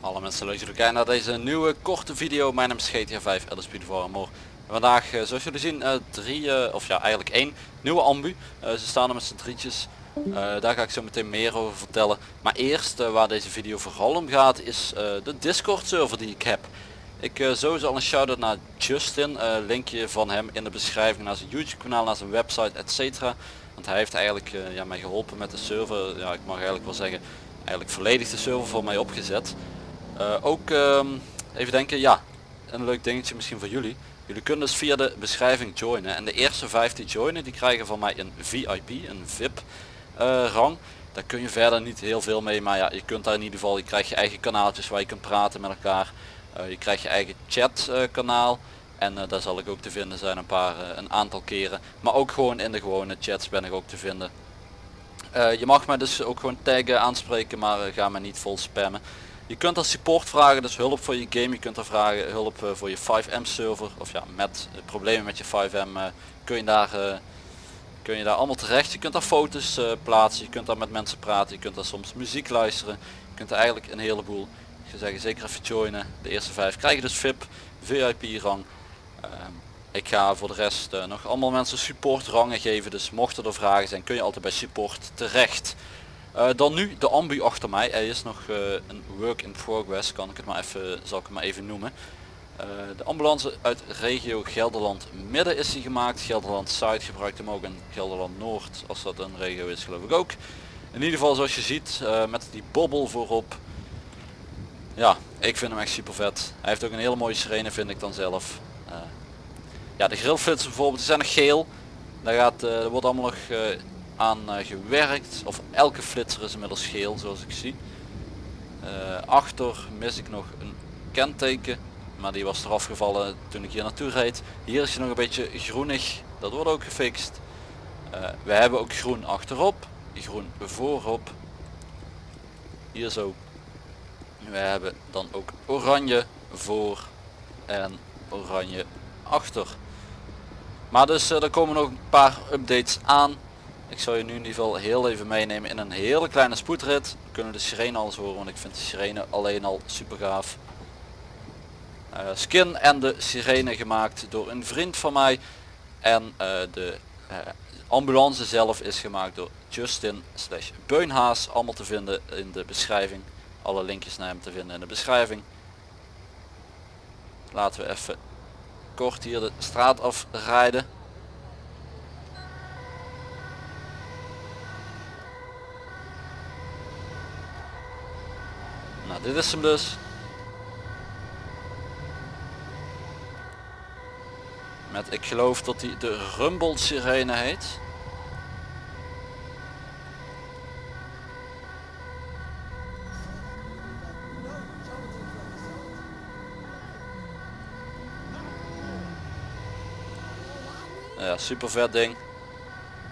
Alle mensen leuk jullie kijken naar deze nieuwe korte video. Mijn naam is GTA 5 LSP voor Amor. Vandaag eh, zoals jullie zien eh, drie, eh, of ja eigenlijk één nieuwe ambu. Ze staan er met z'n drietjes. Daar ga ik zo meteen meer over vertellen. Maar eerst waar deze video vooral om gaat is de Discord server die ik heb. Ik uh, sowieso al een shout-out naar Justin. eh, linkje van hem in de beschrijving naar zijn YouTube kanaal, naar zijn website, etc. Want hij heeft eigenlijk eh, ja, mij geholpen met de server. Ja, ik mag eigenlijk wel zeggen, eigenlijk volledig de server voor mij opgezet. Ook ehm, even denken, ja, een leuk dingetje misschien voor jullie. Jullie kunnen dus via de beschrijving joinen. En de eerste vijf die joinen, die krijgen van mij een VIP, een VIP rang. Daar kun je verder niet heel veel mee, maar ja, je kunt daar in ieder geval, je krijgt je eigen kanaaltjes waar je kunt praten met elkaar. Eh, je krijgt je eigen chat eh, kanaal. En eh, daar zal ik ook te vinden zijn een paar, eh, een aantal keren. Maar ook gewoon in de gewone chats ben ik ook te vinden. Je mag mij dus ook gewoon taggen, aanspreken, maar ga me niet vol spammen. Je kunt er support vragen, dus hulp voor je game. Je kunt er vragen hulp voor je 5M server. Of ja, met problemen met je 5M eh, kun, je daar, kun je daar allemaal terecht. Je kunt daar foto's plaatsen, je kunt daar met mensen praten, je kunt daar soms muziek luisteren. Je kunt er eigenlijk een heleboel. Zou zeggen zeker even joinen. De eerste vijf krijgen dus VIP, VIP rang. Ehm, ik ga voor de rest eh, nog allemaal mensen support rangen geven. Dus mochten er vragen zijn kun je altijd bij support terecht. Eh, dan nu de ambu achter mij. Hij is nog eh, een work in progress, kan ik het maar even, zal ik het maar even noemen. De ambulance uit regio Gelderland Midden is die gemaakt. Gelderland Zuid gebruikt hem ook en Gelderland Noord, als dat een regio is geloof ik ook. In ieder geval zoals je ziet, met die bobbel voorop. Ja, ik vind hem echt super vet. Hij heeft ook een hele mooie sirene vind ik dan zelf. Eh, ja, de grillflitsen bijvoorbeeld, die zijn nog geel. Daar gaat, eh, er wordt allemaal nog eh, aan gewerkt. Of elke flitser is inmiddels geel zoals ik zie. Achter mis ik nog een kenteken. Maar die was eraf gevallen toen ik hier naartoe reed. Hier is hij nog een beetje groenig. Dat wordt ook gefixt. We hebben ook groen achterop. Groen voorop. Hier zo. We hebben dan ook oranje voor en oranje achter. Maar dus eh, er komen nog een paar updates aan. Ik zal je nu in ieder geval heel even meenemen in een hele kleine spoedrit. We kunnen de sirene al horen, want ik vind de sirene alleen al super gaaf. Eh, skin en de sirene gemaakt door een vriend van mij. En eh, de ambulance zelf is gemaakt door Justin slash Beunhaas. Allemaal te vinden in de beschrijving. Alle linkjes naar hem te vinden in de beschrijving. Laten we even kort hier de straat afrijden. Nou, dit is hem dus. Met, ik geloof dat hij de Rumble sirene heet. Ja, super vet ding.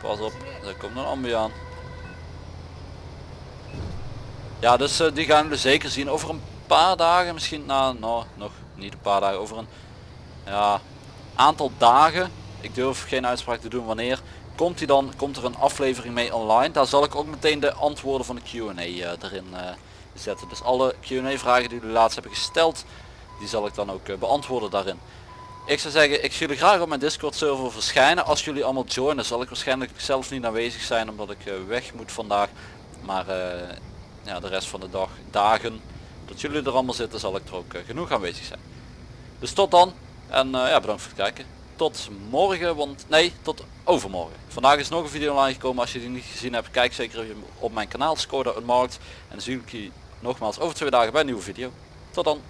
Pas op, er komt een ambu aan. Ja, dus eh, die gaan we zeker zien over een paar dagen, misschien na, nou, nog niet een paar dagen, over een ja, aantal dagen. Ik durf geen uitspraak te doen wanneer. Komt hij dan, komt er een aflevering mee online. Daar zal ik ook meteen de antwoorden van de Q&A eh, erin eh, zetten. Dus alle Q&A vragen die jullie laatst hebben gesteld, die zal ik dan ook beantwoorden daarin. Ik zou zeggen, ik zie jullie graag op mijn Discord server verschijnen. Als jullie allemaal joinen zal ik waarschijnlijk zelf niet aanwezig zijn omdat ik eh, weg moet vandaag. Maar eh, ja, de rest van de dag, dagen, dat jullie er allemaal zitten zal ik er ook eh, genoeg aanwezig zijn. Dus tot dan en ja, bedankt voor het kijken. Tot morgen, want nee, tot overmorgen. Vandaag is nog een video online gekomen. Als je die niet gezien hebt, kijk zeker op mijn kanaal Skoda Unmarked. En dan zie ik je nogmaals over twee dagen bij een nieuwe video. Tot dan.